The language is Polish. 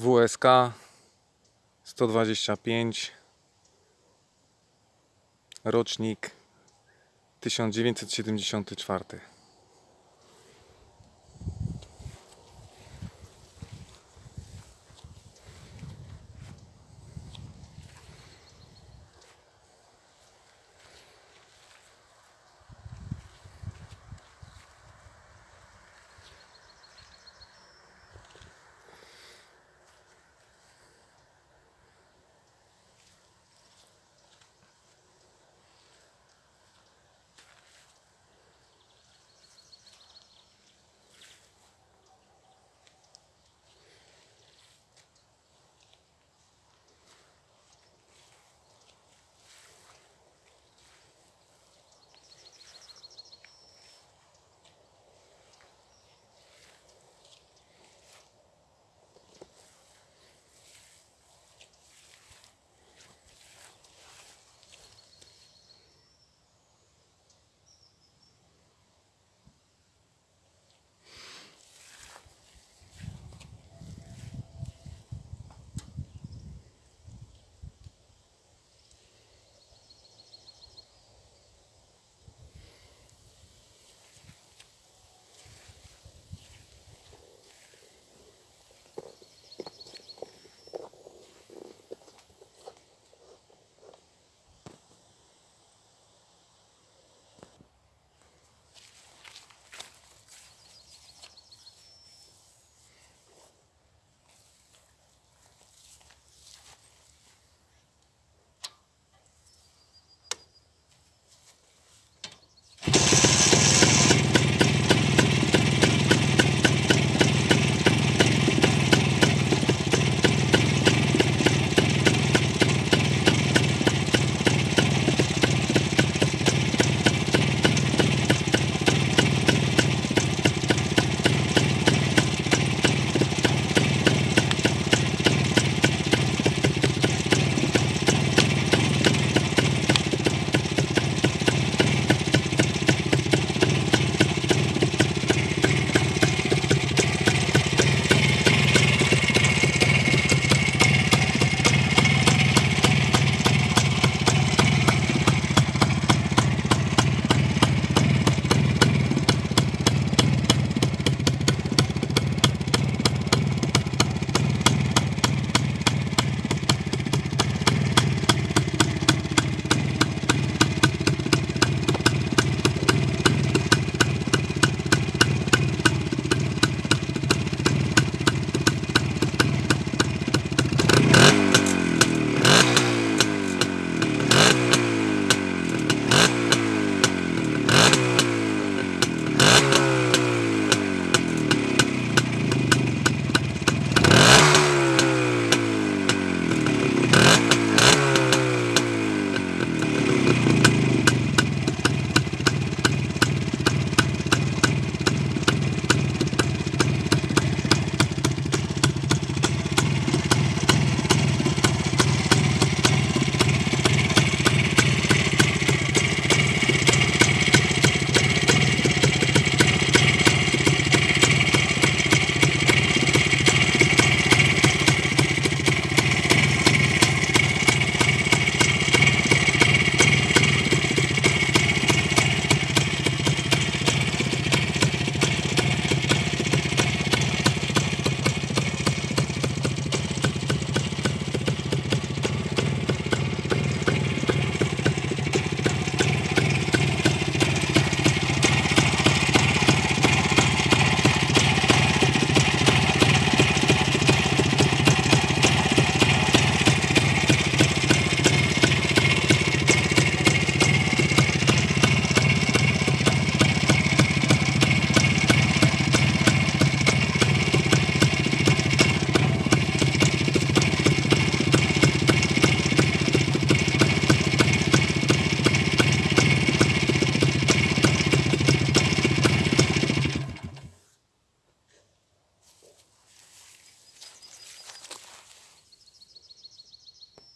WSK 125 rocznik 1974